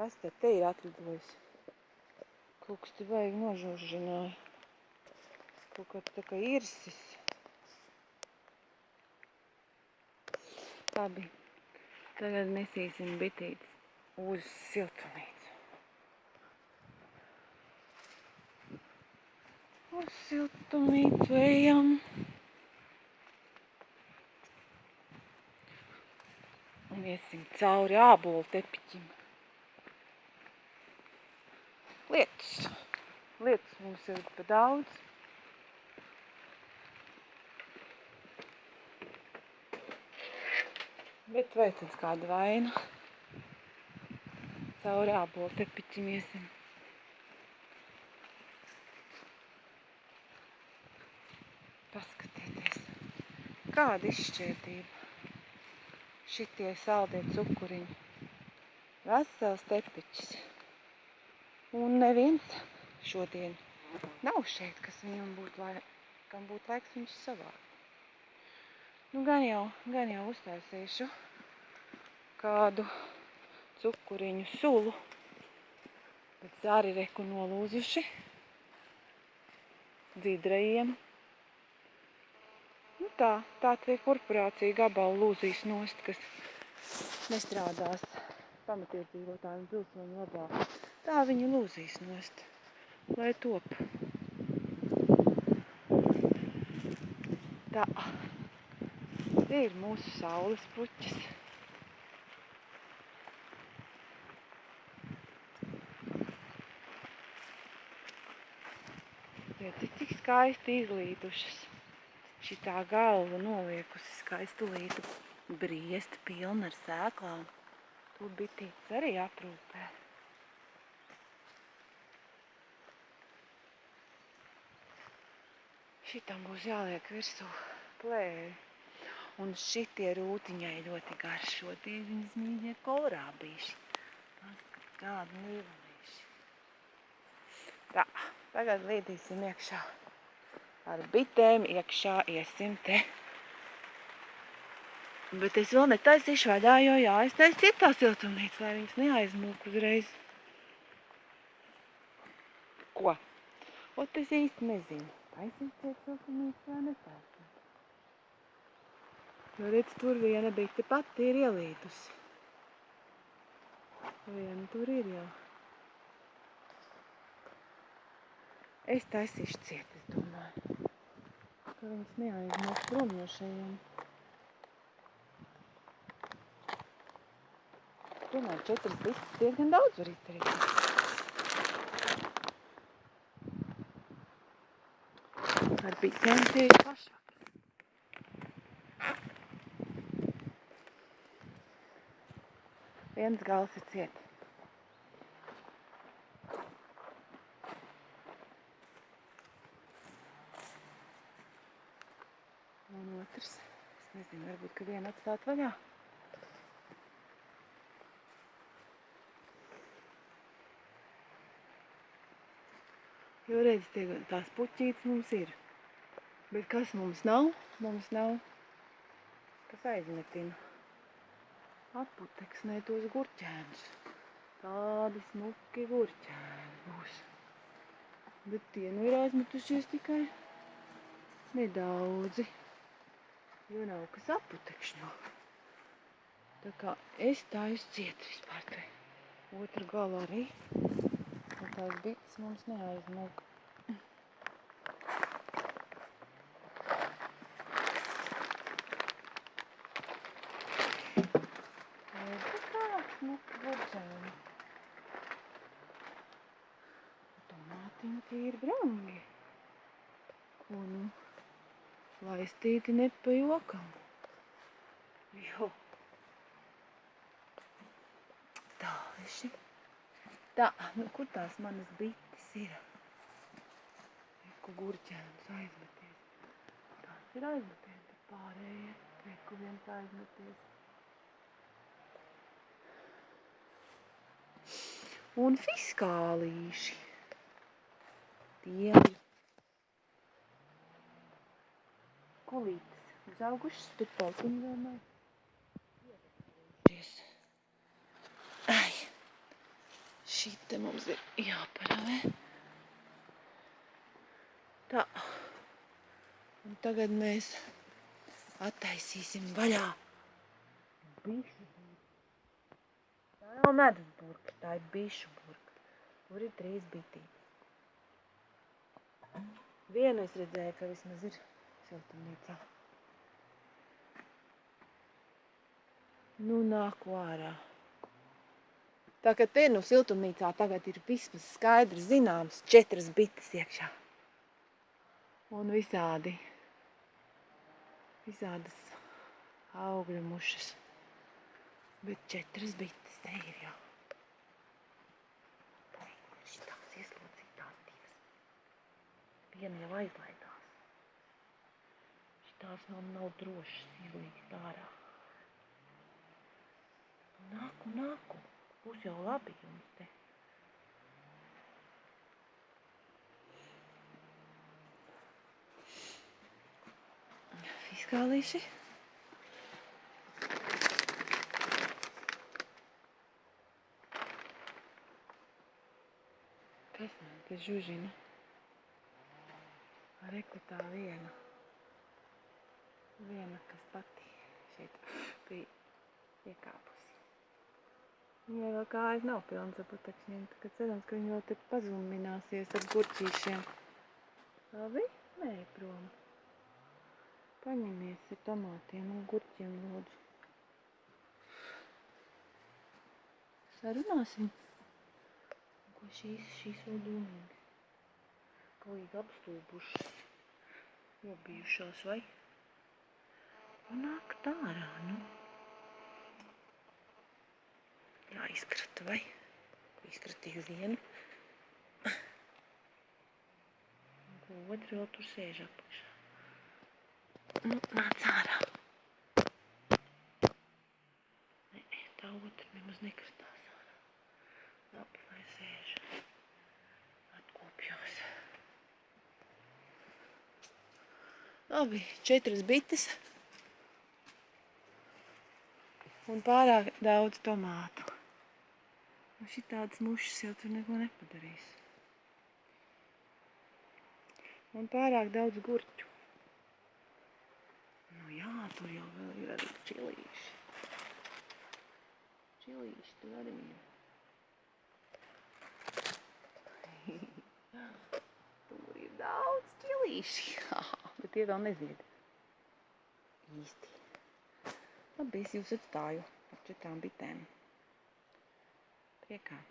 Kas te te ir atlidojis? Kaut kas te vajag nožuržināja. Kaut kāds tā kā irsis. Labi. Tagad nesīsim bitītes uz siltumnīcu. Uz siltumnīcu ejam. Un iesim cauri ābolu tepiķim. Lietus. Lietus mums ir pa daudz. Bet vai tad kāda vaina? Cauri ābolu tepiķim iesim. Paskatieties, kāda izšķērdība. Šitie saldie cukuriņi. Vesels tepiķis. Un neviens šodien nav šeit, kas viņam būtu, lai, kam būtu laiks viņš savākt. Nu, gan jau, gan jau uztaisīšu kādu cukuriņu sulu. Bet zāri reku nolūzuši. Dzidrajiem. Nu tā, tā tie korporācija gabalu lūzīs nost, kas nestrādās pamatiedzīvotājiem pilsoņu labā. Tā viņi lūzīs nost, lai top. Tā. Tie ir mūsu saules puķis. Redzi, cik skaisti izlīdušas. Šitā galva noliekusi skaistu lītu briest pilna ar sēklām. To bitītes arī aprūpē. Šitam būs jāliek virsū plēvi. Un šitie rūtiņai ļoti garšo. Tie viņas mīļie kolrābīši. Kādi līvelīši. Tā, tagad līdīsim iekšā. Ar bitēm iekšā iesim te. Bet es vēl netaisīšu vaļā, jo jāiztais citā siltumnīca, lai viņas neaizmūk uzreiz. Ko? Ot es īsti nezinu. Taisīt ciet siltumnīca vai netaisīt. Jo redz, tur viena bite pati ir ielīdusi. Viena tur ir jau. Es taisīšu ciet, es domāju. Ka viņas neaizmūk prom no šajiem. Tomēr četras bites diezgan daudz var izdarīt. Ar bitēm tie ir pašā. Viens gals ir ciet. Un otrs, es nezinu, varbūt, ka vienu atstāt vaļā. Jo redz, tie, tās puķītes mums ir. Bet kas mums nav? Mums nav, kas aizmetina. Atputeksnē tos gurķēnus. Tādi smuki gurķēni būs. Bet tie nu ir aizmetušies tikai nedaudzi. Jo nav kas atputekšņo. Tā kā es tā izciet vispār te. Otra gala arī. Un tās bites mums neaizmūk. Burģēni. Tomātiņi tie ir brangi. Nu? Laistīti ne pa jokam. Jo. Tā, viši. Tā, nu kur tās manas bites ir? Reku gurķēns aizmeties. Tās ir aizmeties, bet pārējie. Reku viens aizmeties. Un fiskālīši. Tie ir kulītes. Uzaugušas, bet pautiņi vēl nav. Ievecojušies. Ai. Šī te mums ir jāparavē. Tā. Un tagad mēs attaisīsim vaļā bišu burku. Tā nav medus burka, tā ir bišu burka. Tur ir trīs bitītes. Vienu es redzēju, ka vismaz ir siltumnīcā. Nu, nāku ārā. Tā kā te nu siltumnīcā tagad ir vismaz skaidrs zināms četras bites iekšā. Un visādi, visādas augļu mušas. Bet četras bites te ir jau. Šitās ieslodzītās divas? Viena jau aizlaidās. Šitās vēl nav drošas izlīst ārā. Nāku, nāku. Būs jau labi jums te. Fiskālīši. Kas man te žužina? Reku tā viena. Viena, kas pati šeit bija iekāpusi. Viņai vēl kājas nav pilnas ar putekšņiem, tā kā cerams, ka viņa vēl te pazumināsies ar gurķīšiem. Labi? Nē, prom. Paņemies ar tomātiem un gurķiem, lūdzu. Sarunāsim. Ko šīs, šīs vēl domīgi. Galīgi apstulbušas. Nobijušās, vai? Un nāk tārā, nu. Jāizkrata, vai? Izkratīju vienu. Otru vēl tur sēž apakšā. Nu, nāc ārā. Nē, tā otra nemaz nekratās ārā. Labi, lai sēž. Atkopjos. Labi, četras bites. Un pārāk daudz tomātu. Un šitādas mušas jau tur neko nepadarīs. Un pārāk daudz gurķu. Nu jā, tur jau vēl ir arī čilīši. Čilīši tur arī ir. tur ir daudz čilīši. Bet tie vēl nezied. Īsti. Labi, es jūs atstāju ar četrām bitēm. pecar.